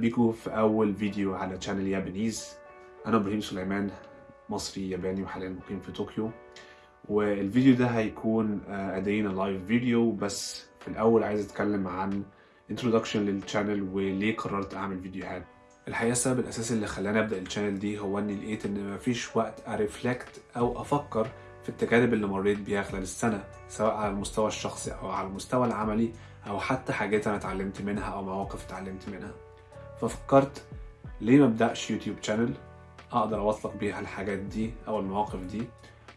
بيكم في أول فيديو على channel يابانيز. أنا إبراهيم سليمان مصري ياباني وحاليا مقيم في طوكيو. والفيديو ده هيكون a day in a life video بس في الأول عايز أتكلم عن introduction لل channel وليه قررت أعمل فيديوهات. الحقيقة السبب الأساسي اللي خلاني أبدأ ال channel دي هو إني لقيت إن مفيش وقت أ reflect أو أفكر في التجارب اللي مريت بيها خلال السنة سواء على المستوى الشخصي أو على المستوى العملي أو حتى حاجات أنا اتعلمت منها أو مواقف اتعلمت منها. ففكرت ليه ما أبدأش يوتيوب channel أقدر أوثق بيها الحاجات دي أو المواقف دي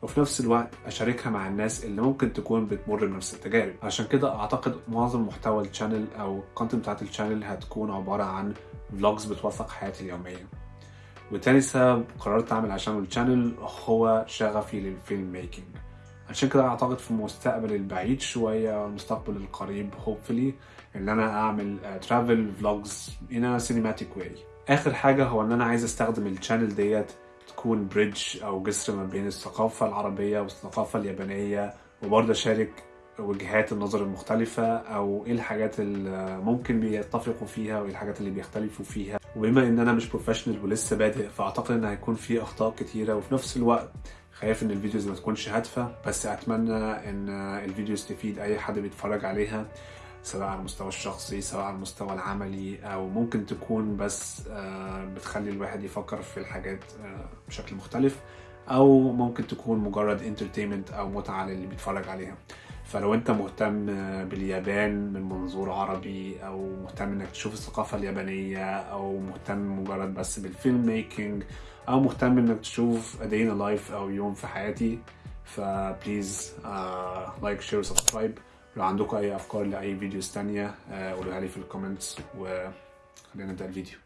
وفي نفس الوقت أشاركها مع الناس اللي ممكن تكون بتمر بنفس التجارب. عشان كده أعتقد معظم محتوى ال channel أو ال content بتاعت ال channel هتكون عبارة عن vlogs بتوثق حياتي اليومية. وتاني سبب قررت أعمل عشان ال channel هو شغفي لل film making عشان كده أعتقد في المستقبل البعيد شوية والمستقبل القريب hopefully إن أنا أعمل travel vlogs a cinematic way. آخر حاجة هو إن أنا عايز أستخدم ال channel ديت تكون bridge أو جسر ما بين الثقافة العربية والثقافة اليابانية وبرضه أشارك وجهات النظر المختلفة أو إيه الحاجات اللي ممكن بيتفقوا فيها وإيه الحاجات اللي بيختلفوا فيها. وبما إن أنا مش professional ولسه بادئ فأعتقد إن هيكون في أخطاء كتيرة وفي نفس الوقت خايف إن ال videos ما تكونش هادفة بس أتمنى إن ال videos تفيد أي حد بيتفرج عليها سواء على المستوى الشخصي سواء على المستوى العملي أو ممكن تكون بس بتخلي الواحد يفكر في الحاجات بشكل مختلف أو ممكن تكون مجرد entertainment أو متعة للي بيتفرج عليها. فلو انت مهتم باليابان من منظور عربي أو مهتم انك تشوف الثقافة اليابانية أو مهتم مجرد بس بال film making أو مهتم انك تشوف a day in a life أو يوم في حياتي ف please like share و subscribe لو عندكم أي أفكار لأي videos تانية قولوها لي في ال comments وخلينا نبدأ الفيديو.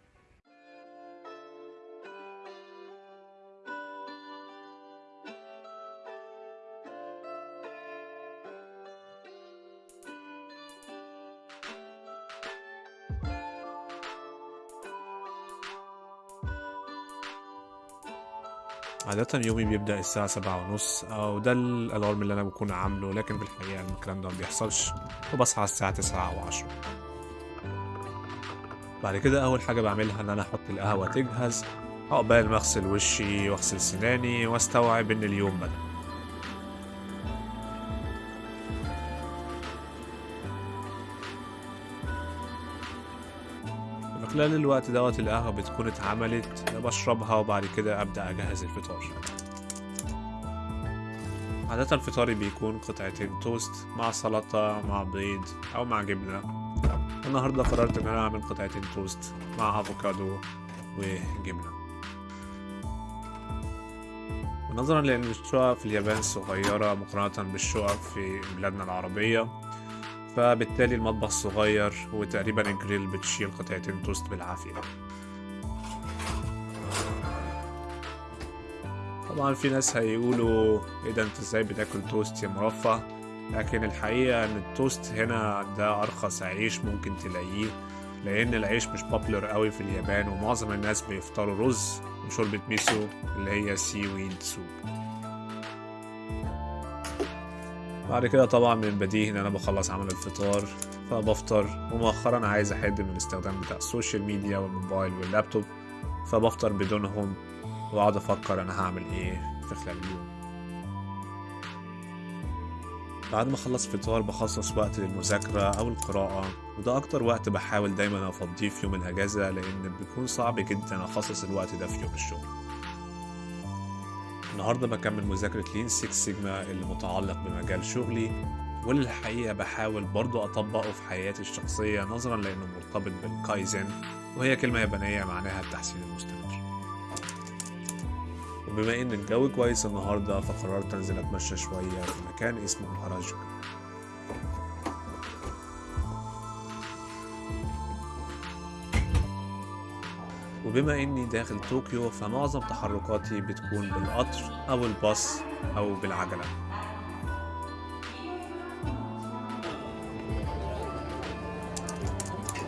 عادة يومي بيبدأ الساعة سبعة ونص أو ده الألارم اللي أنا بكون عامله لكن في الحقيقة الكلام ده مبيحصلش وبصحى الساعة تسعة أو عشرة. بعد كده أول حاجة بعملها إن أنا أحط القهوة تجهز عقبال ما أغسل وشي وأغسل سناني وأستوعب إن اليوم بدأ. خلال الوقت دوت القهوة بتكون اتعملت بشربها وبعد كده أبدأ أجهز الفطار. عادة فطاري بيكون قطعتين توست مع سلطة مع بيض أو مع جبنة. النهاردة قررت إن أنا أعمل قطعتين توست مع أفوكادو وجبنة. ونظرا لأن الشقق في اليابان صغيرة مقارنة بالشقق في بلادنا العربية فبالتالي المطبخ صغير وتقريبا الجريل بتشيل قطعتين توست بالعافية. طبعا في ناس هيقولوا إيه ده أنت إزاي بتاكل توست يا مرفه؟ لكن الحقيقة إن التوست هنا ده أرخص عيش ممكن تلاقيه لأن العيش مش popular قوي في اليابان ومعظم الناس بيفطروا رز وشوربة ميسو اللي هي seaweed soup بعد كده طبعا من البديهي إن أنا بخلص عمل الفطار فبفطر. ومؤخرا عايز احد من الاستخدام بتاع ال social media والموبايل واللابتوب فبفطر بدونهم وأقعد أفكر أنا هعمل إيه في خلال اليوم. بعد ما أخلص فطار بخصص وقت للمذاكرة أو القراءة وده أكتر وقت بحاول دايما أفضيه في يوم الأجازة لأن بيكون صعب جدا أخصص الوقت ده في يوم الشغل. النهاردة بكمل مذاكرة لين 6 سيجما اللي متعلق بمجال شغلي واللي الحقيقة بحاول برضو أطبقه في حياتي الشخصية نظرا لأنه مرتبط بالكايزن وهي كلمة يابانية معناها التحسين المستمر. وبما إن الجو كويس النهاردة فقررت أنزل أتمشى شوية في مكان اسمه هاراجوكو وبما إني داخل طوكيو فمعظم تحركاتي بتكون بالقطر أو الباص أو بالعجلة.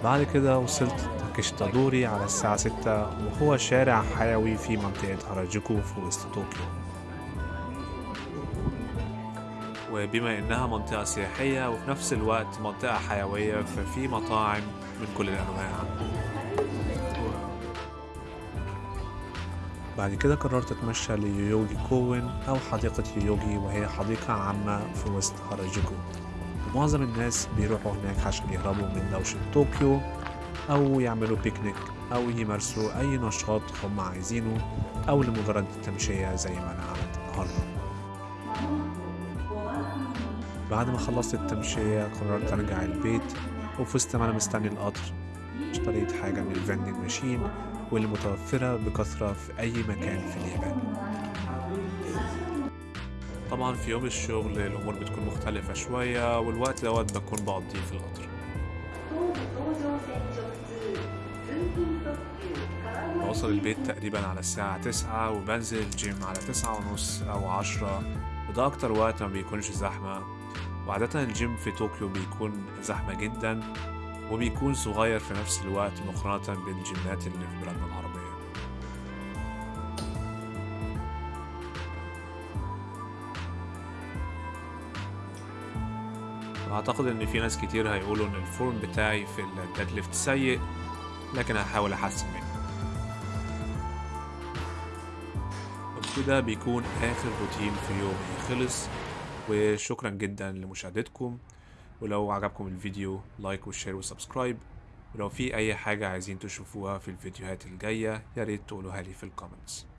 بعد كده وصلت تاكيشتادوري على الساعة ستة وهو شارع حيوي في منطقة هاراجوكو في وسط طوكيو. وبما إنها منطقة سياحية وفي نفس الوقت منطقة حيوية ففي مطاعم من كل الأنواع. بعد كده قررت أتمشى ليويوجي كوين أو حديقة يويوجي وهي حديقة عامة في وسط هاراجوكو ومعظم الناس بيروحوا هناك عشان يهربوا من دوشة طوكيو أو يعملوا بيكنيك أو يمارسوا أي نشاط هم عايزينه أو لمجرد التمشية زي ما أنا عملت النهاردة. بعد ما خلصت التمشية قررت أرجع البيت ما أنا مستني القطر. اشتريت حاجة من ال vending machine والمتوفرة بكثرة في أي مكان في اليابان. طبعا في يوم الشغل الأمور بتكون مختلفة شوية والوقت دوت بكون بقضيه في القطر. بوصل البيت تقريبا على الساعة تسعة وبنزل الجيم على تسعة ونص أو عشرة وده أكتر وقت ما بيكونش زحمة. وعادة الجيم في طوكيو بيكون زحمة جدا وبيكون صغير في نفس الوقت مقارنة بالجيمات اللي في بلادنا العربية. أعتقد إن في ناس كتير هيقولوا إن ال form بتاعي في ال deadlift سيء لكن هحاول أحسن منه. وبكده بيكون آخر روتين في يومي خلص وشكرا جدا لمشاهدتكم. ولو عجبكم الفيديو like و share و subscribe. ولو في أي حاجة عايزين تشوفوها في الفيديوهات الجاية ياريت تقولوها لي في ال comments.